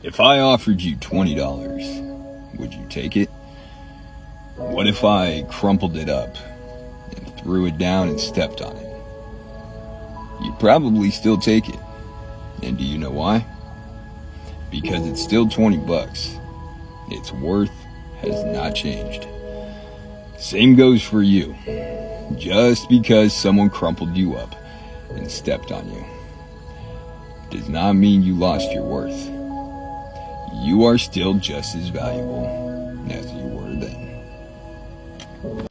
If I offered you $20, would you take it? What if I crumpled it up and threw it down and stepped on it? You'd probably still take it. And do you know why? Because it's still 20 bucks. Its worth has not changed. Same goes for you. Just because someone crumpled you up and stepped on you does not mean you lost your worth you are still just as valuable as you were then.